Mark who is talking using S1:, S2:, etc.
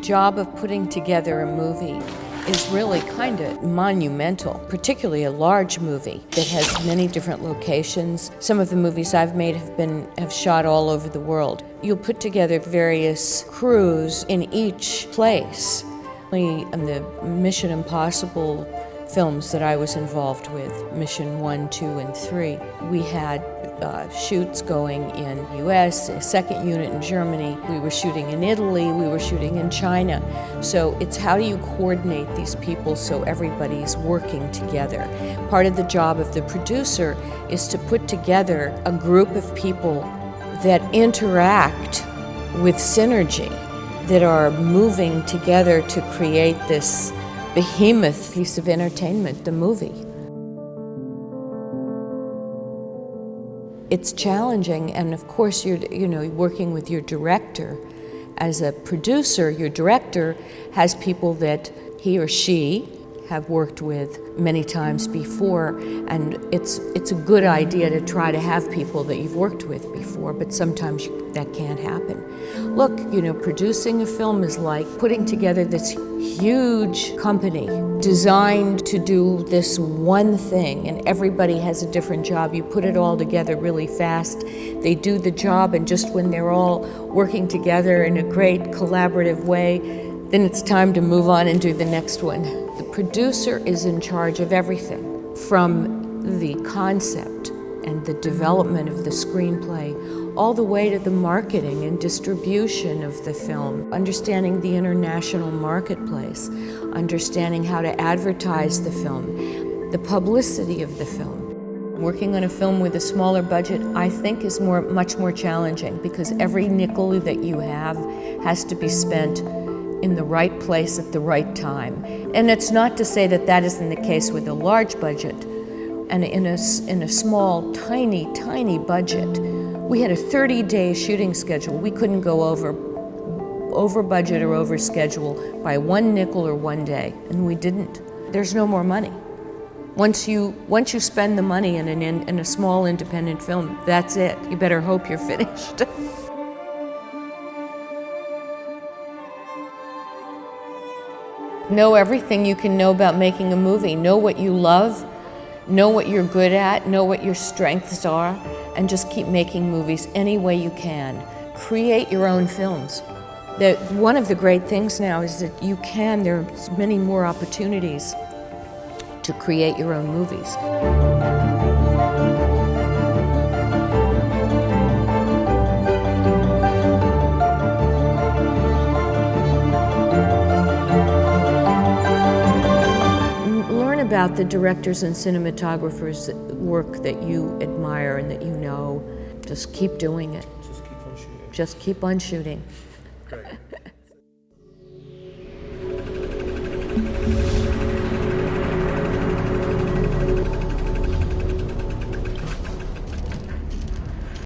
S1: job of putting together a movie is really kind of monumental, particularly a large movie that has many different locations. Some of the movies I've made have been have shot all over the world. You'll put together various crews in each place. In the Mission Impossible films that I was involved with, Mission 1, 2, and 3. We had uh, shoots going in US, a second unit in Germany. We were shooting in Italy, we were shooting in China. So it's how do you coordinate these people so everybody's working together. Part of the job of the producer is to put together a group of people that interact with synergy, that are moving together to create this behemoth piece of entertainment, the movie. It's challenging, and of course, you're you know working with your director. As a producer, your director has people that he or she have worked with many times before and it's it's a good idea to try to have people that you've worked with before but sometimes you, that can't happen. Look, you know, producing a film is like putting together this huge company designed to do this one thing and everybody has a different job. You put it all together really fast. They do the job and just when they're all working together in a great collaborative way, then it's time to move on and do the next one. The producer is in charge of everything from the concept and the development of the screenplay all the way to the marketing and distribution of the film, understanding the international marketplace, understanding how to advertise the film, the publicity of the film. Working on a film with a smaller budget, I think, is more, much more challenging because every nickel that you have has to be spent in the right place at the right time. And it's not to say that that isn't the case with a large budget. And in a, in a small, tiny, tiny budget, we had a 30-day shooting schedule. We couldn't go over, over budget or over schedule by one nickel or one day, and we didn't. There's no more money. Once you, once you spend the money in, an, in, in a small independent film, that's it. You better hope you're finished. Know everything you can know about making a movie. Know what you love, know what you're good at, know what your strengths are, and just keep making movies any way you can. Create your own films. The, one of the great things now is that you can, there's many more opportunities to create your own movies. About the directors and cinematographers' work that you admire and that you know. Just keep doing it.
S2: Just keep on shooting.
S1: Just keep on shooting.